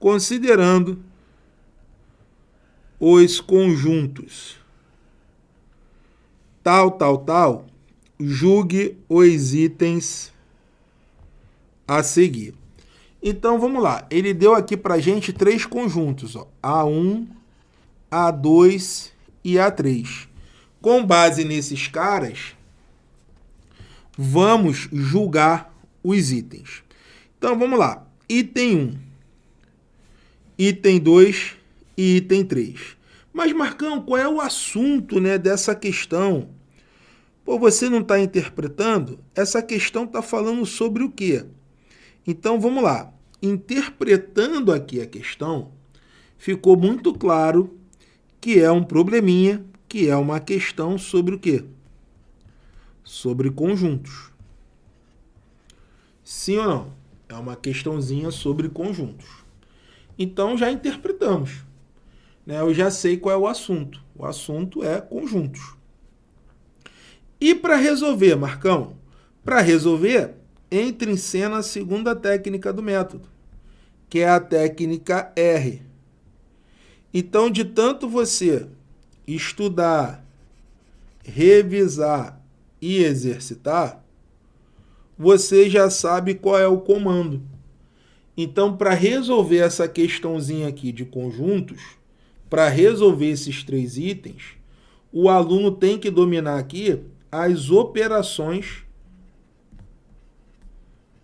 considerando os conjuntos tal, tal, tal, julgue os itens a seguir. Então, vamos lá. Ele deu aqui para a gente três conjuntos, ó, A1, A2 e A3. Com base nesses caras, vamos julgar os itens. Então, vamos lá. Item 1, item 2 e item 3. Mas, Marcão, qual é o assunto né, dessa questão? Pô, você não está interpretando? Essa questão está falando sobre o quê? Então, vamos lá. Interpretando aqui a questão, ficou muito claro que é um probleminha, que é uma questão sobre o quê? Sobre conjuntos. Sim ou não? É uma questãozinha sobre conjuntos. Então, já interpretamos. Né? Eu já sei qual é o assunto. O assunto é conjuntos. E para resolver, Marcão? Para resolver, entra em cena a segunda técnica do método, que é a técnica R. Então, de tanto você estudar, revisar e exercitar, você já sabe qual é o comando. Então, para resolver essa questãozinha aqui de conjuntos, para resolver esses três itens, o aluno tem que dominar aqui as operações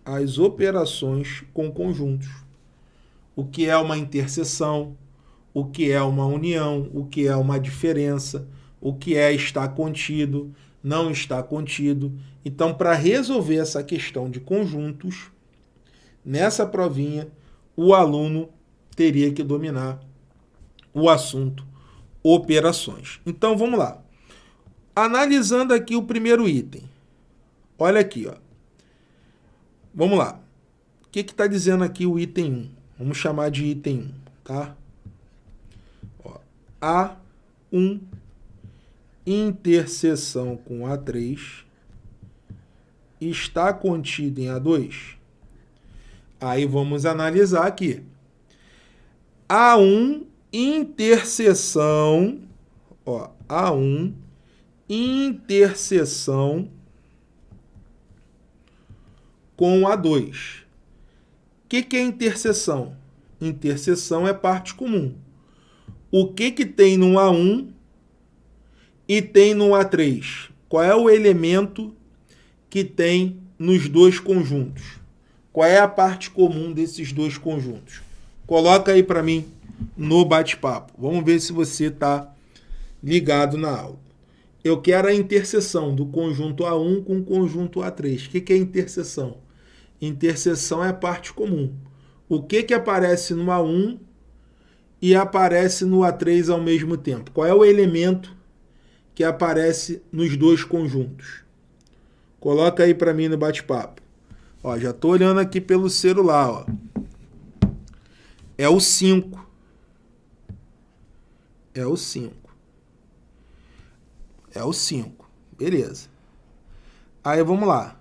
as operações com conjuntos. O que é uma interseção, o que é uma união, o que é uma diferença, o que é estar contido, não está contido. Então, para resolver essa questão de conjuntos, nessa provinha, o aluno teria que dominar o assunto operações. Então, vamos lá. Analisando aqui o primeiro item. Olha aqui, ó. Vamos lá. O que está dizendo aqui o item 1? Vamos chamar de item 1, tá? Ó, A1 interseção com A3 está contido em A2? Aí vamos analisar aqui. A1 interseção, ó, A1 interseção com A2. O que, que é interseção? Interseção é parte comum. O que, que tem no A1 e tem no A3? Qual é o elemento que tem nos dois conjuntos? Qual é a parte comum desses dois conjuntos? Coloca aí para mim no bate-papo. Vamos ver se você está ligado na aula. Eu quero a interseção do conjunto A1 com o conjunto A3. O que, que é interseção? Interseção é parte comum. O que, que aparece no A1 e aparece no A3 ao mesmo tempo? Qual é o elemento que aparece nos dois conjuntos? Coloca aí para mim no bate-papo. Ó, já estou olhando aqui pelo celular. Ó. É o 5. É o 5. É o 5. Beleza. Aí vamos lá.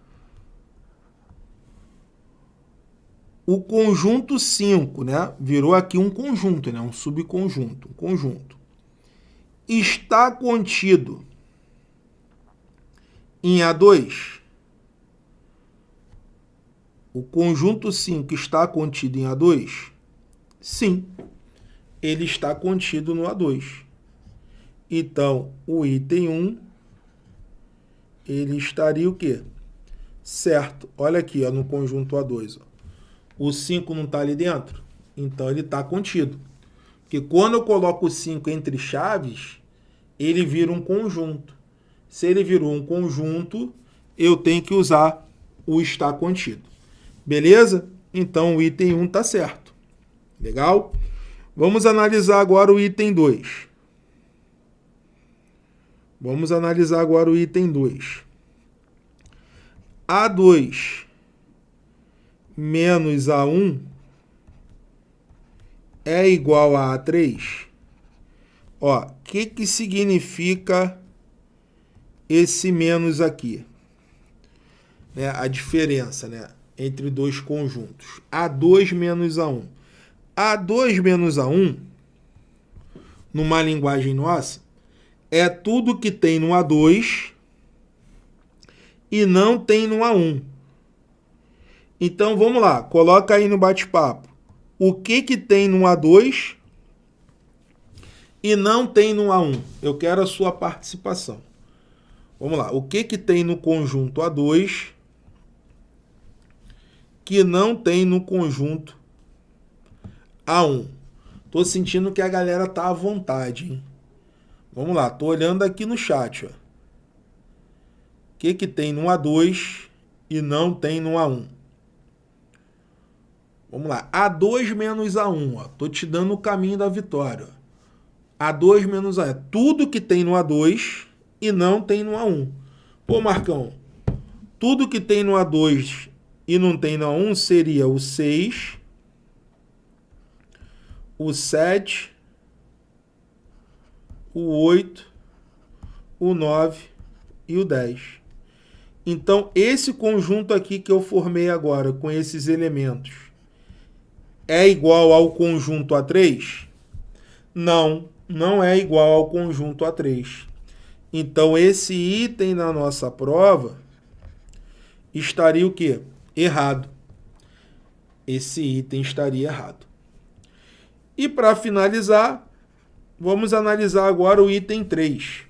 o conjunto 5, né? Virou aqui um conjunto, né? Um subconjunto, um conjunto. Está contido em A2. O conjunto 5 está contido em A2? Sim, ele está contido no A2. Então, o item 1, ele estaria o quê? Certo. Olha aqui, ó, no conjunto A2. Ó o 5 não está ali dentro? Então ele está contido. Porque quando eu coloco o 5 entre chaves, ele vira um conjunto. Se ele virou um conjunto, eu tenho que usar o está contido. Beleza? Então o item 1 está certo. Legal? Vamos analisar agora o item 2. Vamos analisar agora o item 2. A2 menos A1 é igual a A3? Ó, o que, que significa esse menos aqui? Né, a diferença né, entre dois conjuntos. A2 menos A1. A2 menos A1, numa linguagem nossa, é tudo que tem no A2 e não tem no A1. Então, vamos lá, coloca aí no bate-papo. O que, que tem no A2 e não tem no A1? Eu quero a sua participação. Vamos lá, o que, que tem no conjunto A2 que não tem no conjunto A1? Tô sentindo que a galera tá à vontade, hein? Vamos lá, tô olhando aqui no chat, ó. O que, que tem no A2 e não tem no A1? Vamos lá, A2 menos A1, ó. Tô te dando o caminho da vitória. A2 menos A1 é tudo que tem no A2 e não tem no A1. Pô, Marcão, tudo que tem no A2 e não tem no A1 seria o 6, o 7, o 8, o 9 e o 10. Então, esse conjunto aqui que eu formei agora com esses elementos é igual ao conjunto A3? Não, não é igual ao conjunto A3. Então, esse item na nossa prova estaria o quê? Errado. Esse item estaria errado. E para finalizar, vamos analisar agora o item 3.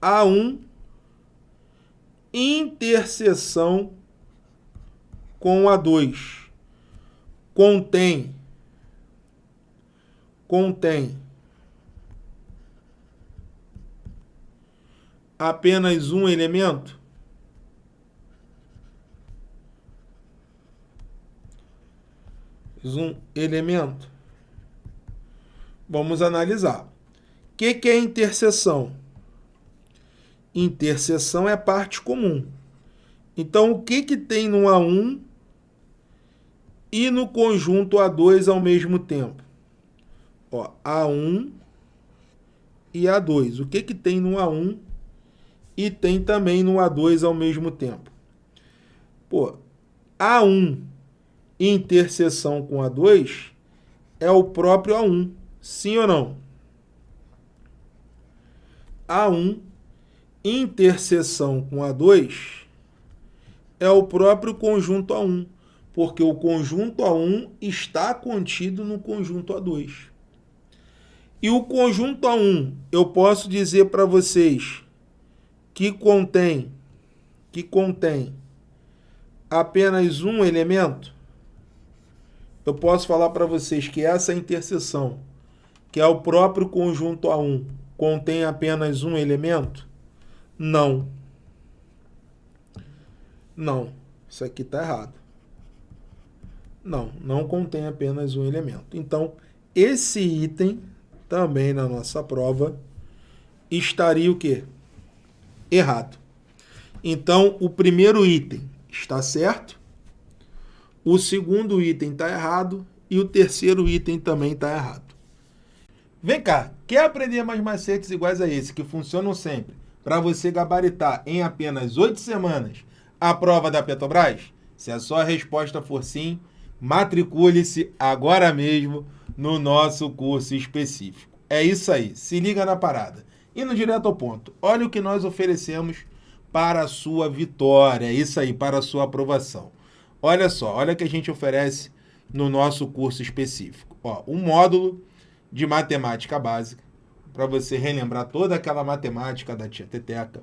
A1, interseção com A2. Contém, contém apenas um elemento? Um elemento? Vamos analisar. O que, que é interseção? Interseção é parte comum. Então, o que, que tem no A1 e no conjunto A2 ao mesmo tempo? Ó, A1 e A2. O que, que tem no A1 e tem também no A2 ao mesmo tempo? Pô, A1 interseção com A2 é o próprio A1. Sim ou não? A1 interseção com A2 é o próprio conjunto A1, porque o conjunto A1 está contido no conjunto A2. E o conjunto A1, eu posso dizer para vocês que contém que contém apenas um elemento, eu posso falar para vocês que essa interseção, que é o próprio conjunto A1, contém apenas um elemento? Não. Não. Isso aqui está errado. Não, não contém apenas um elemento. Então, esse item, também na nossa prova, estaria o quê? Errado. Então, o primeiro item está certo, o segundo item está errado e o terceiro item também está errado. Vem cá, quer aprender mais macetes iguais a esse, que funcionam sempre, para você gabaritar em apenas oito semanas a prova da Petrobras? Se a sua resposta for sim, matricule-se agora mesmo no nosso curso específico. É isso aí, se liga na parada. Indo direto ao ponto, olha o que nós oferecemos para a sua vitória, é isso aí, para a sua aprovação. Olha só, olha o que a gente oferece no nosso curso específico. Ó, um módulo de matemática básica, para você relembrar toda aquela matemática da tia Teteca.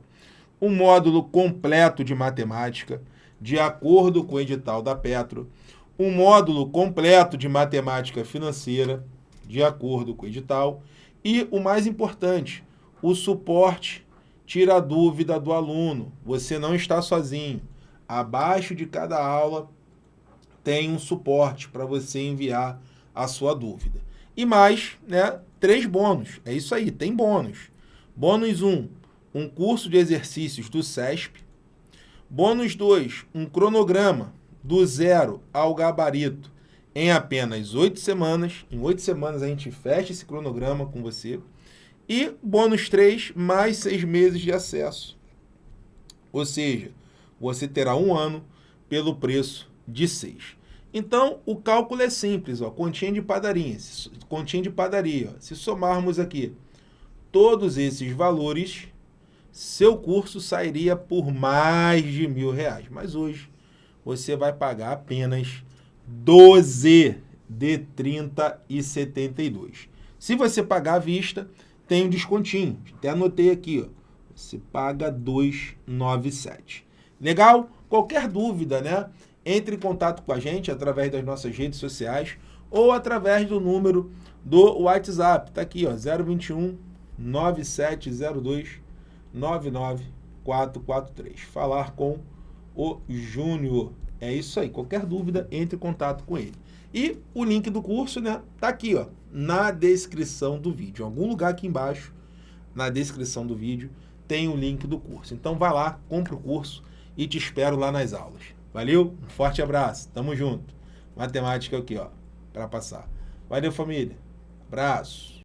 Um módulo completo de matemática, de acordo com o edital da Petro. Um módulo completo de matemática financeira, de acordo com o edital. E o mais importante, o suporte tira a dúvida do aluno. Você não está sozinho abaixo de cada aula tem um suporte para você enviar a sua dúvida. E mais, né, três bônus. É isso aí, tem bônus. Bônus 1, um, um curso de exercícios do SESP. Bônus 2, um cronograma do zero ao gabarito em apenas oito semanas. Em oito semanas a gente fecha esse cronograma com você. E bônus 3, mais seis meses de acesso. Ou seja, você terá um ano pelo preço de 6. Então, o cálculo é simples, ó, continha de padaria. Continha de padaria. Ó. Se somarmos aqui todos esses valores, seu curso sairia por mais de mil reais. Mas hoje você vai pagar apenas 12 de 30 e 72. Se você pagar à vista, tem um descontinho. Até anotei aqui, ó. Você paga 297. Legal? Qualquer dúvida, né? Entre em contato com a gente através das nossas redes sociais ou através do número do WhatsApp. Tá aqui, ó, 021 9702 99443. Falar com o Júnior. É isso aí. Qualquer dúvida, entre em contato com ele. E o link do curso, né, tá aqui, ó, na descrição do vídeo. Em algum lugar aqui embaixo, na descrição do vídeo, tem o link do curso. Então vai lá, compra o curso e te espero lá nas aulas. Valeu? Um forte abraço. Tamo junto. Matemática aqui, ó, para passar. Valeu, família. Abraço.